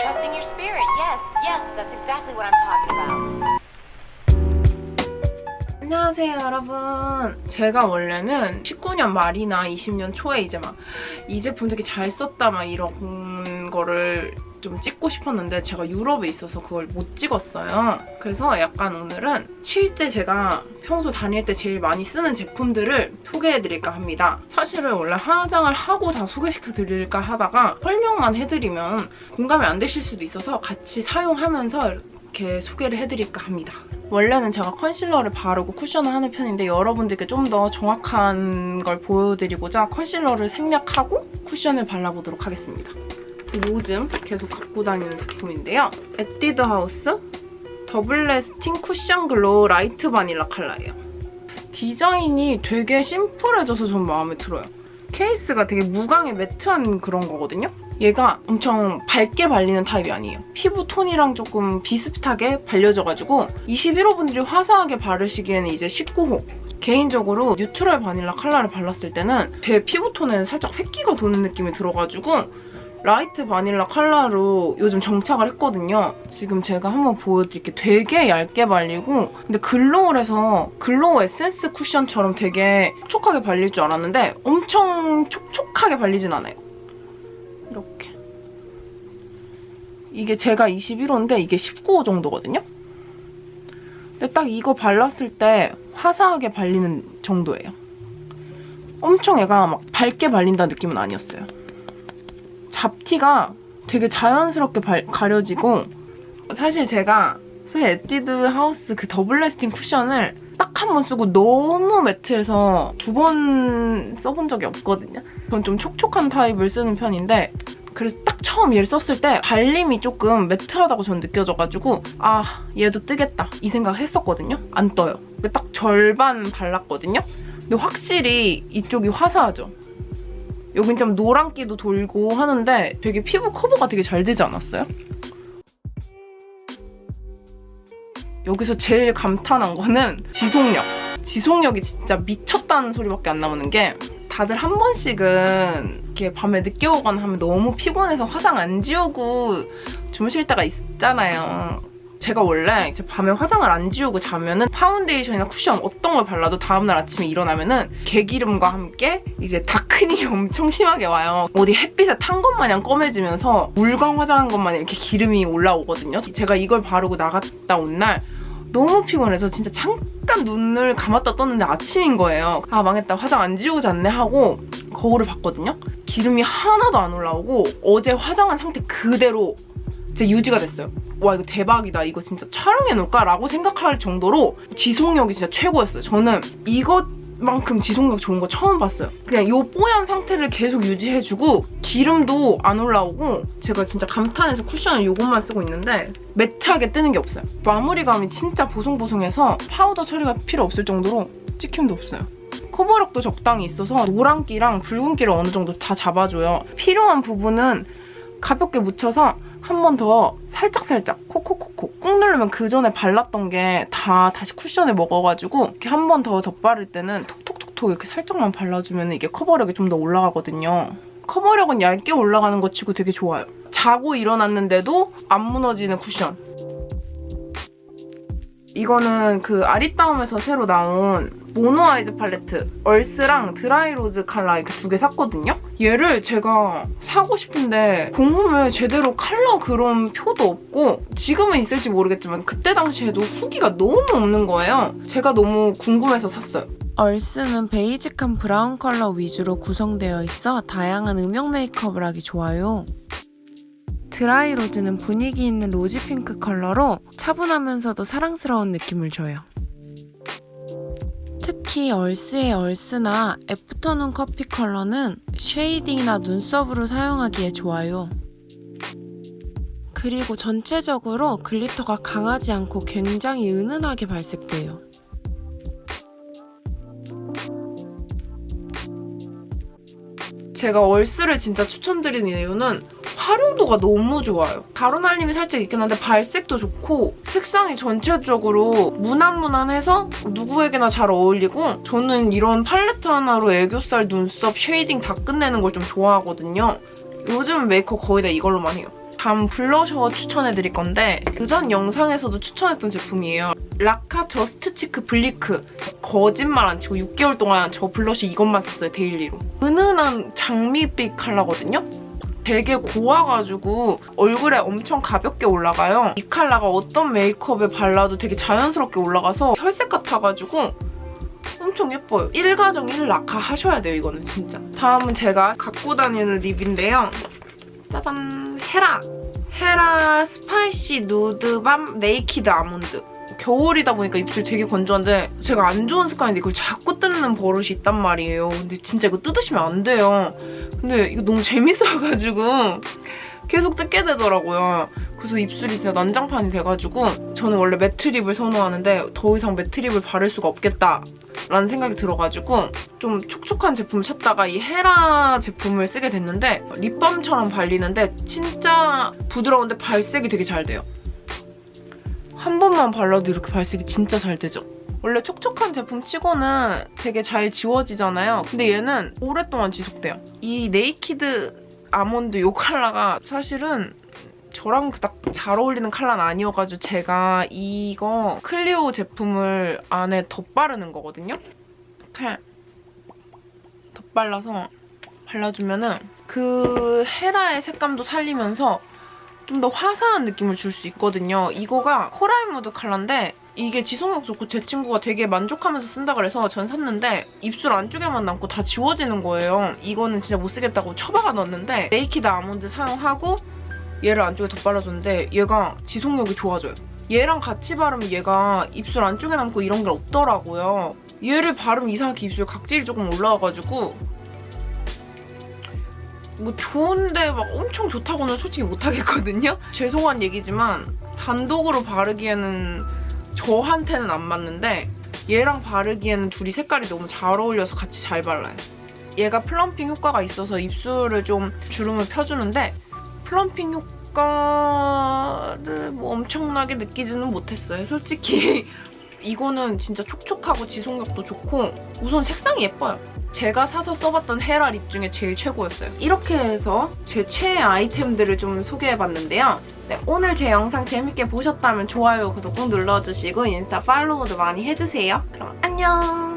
Trusting your spirit. Yes, yes, that's exactly what I'm talking about. 안녕하세요 여러분 제가 원래는 19년 말이나 20년 초에 이제 막 이 제품 되게 잘 썼다 막 이런 거를 좀 찍고 싶었는데 제가 유럽에 있어서 그걸 못 찍었어요. 그래서 약간 오늘은 실제 제가 평소 다닐 때 제일 많이 쓰는 제품들을 소개해드릴까 합니다. 사실은 원래 화장을 하고 다 소개시켜드릴까 하다가 설명만 해드리면 공감이 안 되실 수도 있어서 같이 사용하면서 이렇게 소개를 해드릴까 합니다. 원래는 제가 컨실러를 바르고 쿠션을 하는 편인데 여러분들께 좀 더 정확한 걸 보여드리고자 컨실러를 생략하고 쿠션을 발라보도록 하겠습니다. 요즘 계속 갖고 다니는 제품인데요. 에뛰드 하우스 더블 래스팅 쿠션 글로우 라이트 바닐라 컬러예요. 디자인이 되게 심플해져서 전 마음에 들어요. 케이스가 되게 무광의 매트한 그런 거거든요. 얘가 엄청 밝게 발리는 타입이 아니에요. 피부 톤이랑 조금 비슷하게 발려져가지고 21호 분들이 화사하게 바르시기에는 이제 19호 개인적으로 뉴트럴 바닐라 컬러를 발랐을 때는 제 피부톤에 살짝 회기가 도는 느낌이 들어가지고 라이트 바닐라 컬러로 요즘 정착을 했거든요. 지금 제가 한번 보여드릴게요. 되게 얇게 발리고 근데 글로우를 해서 글로우 에센스 쿠션처럼 되게 촉촉하게 발릴 줄 알았는데 엄청 촉촉하게 발리진 않아요. 이렇게. 이게 제가 21호인데 이게 19호 정도거든요? 근데 딱 이거 발랐을 때 화사하게 발리는 정도예요. 엄청 얘가 막 밝게 발린다는 느낌은 아니었어요. 잡티가 되게 자연스럽게 발, 가려지고 사실 제가 사실 에뛰드 하우스 그 더블 래스팅 쿠션을 딱 한 번 쓰고 너무 매트해서 두 번 써본 적이 없거든요. 전 좀 촉촉한 타입을 쓰는 편인데 그래서 딱 처음 얘를 썼을 때 발림이 조금 매트하다고 전 느껴져가지고 아 얘도 뜨겠다 이 생각을 했었거든요. 안 떠요. 딱 절반 발랐거든요. 근데 확실히 이쪽이 화사하죠. 여긴 좀 노란기도 돌고 하는데 되게 피부 커버가 되게 잘 되지 않았어요? 여기서 제일 감탄한 거는 지속력. 지속력이 진짜 미쳤다는 소리밖에 안 나오는 게 다들 한 번씩은 이렇게 밤에 늦게 오거나 하면 너무 피곤해서 화장 안 지우고 주무실 때가 있잖아요. 제가 원래 이제 밤에 화장을 안 지우고 자면은 파운데이션이나 쿠션 어떤 걸 발라도 다음날 아침에 일어나면은 개기름과 함께 이제 다크닝이 엄청 심하게 와요. 어디 햇빛에 탄 것 마냥 검해지면서 물광 화장한 것 마냥 이렇게 기름이 올라오거든요. 제가 이걸 바르고 나갔다 온 날 너무 피곤해서 진짜 잠깐 눈을 감았다 떴는데 아침인 거예요. 아 망했다 화장 안 지우고 잤네 하고 거울을 봤거든요. 기름이 하나도 안 올라오고 어제 화장한 상태 그대로 제 유지가 됐어요. 와 이거 대박이다. 이거 진짜 촬영해놓을까? 라고 생각할 정도로 지속력이 진짜 최고였어요. 저는 이것 만큼 지속력 좋은 거 처음 봤어요. 그냥 이 뽀얀 상태를 계속 유지해주고 기름도 안 올라오고 제가 진짜 감탄해서 쿠션을 이것만 쓰고 있는데 매트하게 뜨는 게 없어요. 마무리감이 진짜 보송보송해서 파우더 처리가 필요 없을 정도로 찍힘도 없어요. 커버력도 적당히 있어서 노란기랑 붉은기를 어느 정도 다 잡아줘요. 필요한 부분은 가볍게 묻혀서 한 번 더 살짝살짝 콕콕콕콕 꾹 누르면 그 전에 발랐던 게 다 다시 쿠션에 먹어가지고 이렇게 한 번 더 덧바를 때는 톡톡톡톡 이렇게 살짝만 발라주면 이게 커버력이 좀 더 올라가거든요. 커버력은 얇게 올라가는 것 치고 되게 좋아요. 자고 일어났는데도 안 무너지는 쿠션. 이거는 그 아리따움에서 새로 나온 Mono Eyes 팔레트 Earth랑 Dry Rose 컬러 이렇게 두 개 샀거든요? 얘를 제가 사고 싶은데 공홈에 제대로 컬러 그런 표도 없고 지금은 있을지 모르겠지만 그때 당시에도 후기가 너무 없는 거예요. 제가 너무 궁금해서 샀어요. Earth는 베이직한 브라운 컬러 위주로 구성되어 있어 다양한 음영 메이크업을 하기 좋아요. Dry Rose는 분위기 있는 rosy 핑크 컬러로 차분하면서도 사랑스러운 느낌을 줘요. 특히 Earth의 Earth나 Afternoon Coffee 컬러는 shading이나 눈썹으로 사용하기에 좋아요. 그리고 전체적으로 glitter가 강하지 않고 굉장히 은은하게 발색돼요. 제가 Earth를 진짜 추천드리는 이유는 활용도가 너무 좋아요. 가루날림이 살짝 있긴 한데 발색도 좋고 색상이 전체적으로 무난무난해서 누구에게나 잘 어울리고 저는 이런 팔레트 하나로 애교살, 눈썹, shading 다 끝내는 걸 좀 좋아하거든요. 요즘 메이크업 거의 다 이걸로만 해요. 다음 블러셔 추천해드릴 건데 그전 영상에서도 추천했던 제품이에요. 라카 Just Cheek 블리크 거짓말 안 치고 6개월 동안 저 블러셔 이것만 썼어요 daily로. 은은한 장미빛 컬러거든요. 되게 고와가지고 얼굴에 엄청 가볍게 올라가요. 이 컬러가 어떤 메이크업에 발라도 되게 자연스럽게 올라가서 혈색 같아가지고 엄청 예뻐요. 1가정 1라카 하셔야 돼요, 이거는 진짜. 다음은 제가 갖고 다니는 lip인데요. 짜잔! 헤라! 헤라 Spicy Nude Balm Naked Almond. 겨울이다 보니까 입술 되게 건조한데 제가 안 좋은 습관인데 이걸 자꾸 뜯는 버릇이 있단 말이에요. 근데 진짜 이거 뜯으시면 안 돼요. 근데 이거 너무 재밌어가지고 계속 뜯게 되더라고요. 그래서 입술이 진짜 난장판이 돼가지고 저는 원래 매트립을 선호하는데 더 이상 매트립을 바를 수가 없겠다 라는 생각이 들어가지고 좀 촉촉한 제품을 찾다가 이 헤라 제품을 쓰게 됐는데 립밤처럼 발리는데 진짜 부드러운데 발색이 되게 잘 돼요. 한 번만 발라도 이렇게 발색이 진짜 잘 되죠? 원래 촉촉한 제품 치고는 되게 잘 지워지잖아요. 근데 얘는 오랫동안 지속돼요. 이 Naked Almond 요 컬러가 사실은 저랑 그닥 잘 어울리는 컬러는 아니어가지고 제가 이거 클리오 제품을 안에 덧바르는 거거든요. 이렇게 덧발라서 발라주면은 그 헤라의 색감도 살리면서 좀 더 화사한 느낌을 줄 수 있거든요. 이거가 Coral Mood 컬러인데 이게 지속력 좋고 제 친구가 되게 만족하면서 쓴다 그래서 전 샀는데 입술 안쪽에만 남고 다 지워지는 거예요. 이거는 진짜 못 쓰겠다고 처박아 넣었는데 Naked Almond 사용하고 얘를 안쪽에 덧발라줬는데 얘가 지속력이 좋아져요. 얘랑 같이 바르면 얘가 입술 안쪽에 남고 이런 게 없더라고요. 얘를 바르면 이상하게 입술 각질이 조금 올라와가지고 뭐 좋은데 막 엄청 좋다고는 솔직히 못하겠거든요? 죄송한 얘기지만 단독으로 바르기에는 저한테는 안 맞는데 얘랑 바르기에는 둘이 색깔이 너무 잘 어울려서 같이 잘 발라요. 얘가 plumping 효과가 있어서 입술을 좀 주름을 펴주는데 plumping 효과를 뭐 엄청나게 느끼지는 못했어요. 솔직히 이거는 진짜 촉촉하고 지속력도 좋고 우선 색상이 예뻐요. 제가 사서 써봤던 헤라 립 중에 제일 최고였어요. 이렇게 해서 제 최애 아이템들을 좀 소개해봤는데요. 네, 오늘 제 영상 재밌게 보셨다면 좋아요, 구독 꼭 눌러주시고 인스타 팔로우도 많이 해주세요. 그럼 안녕!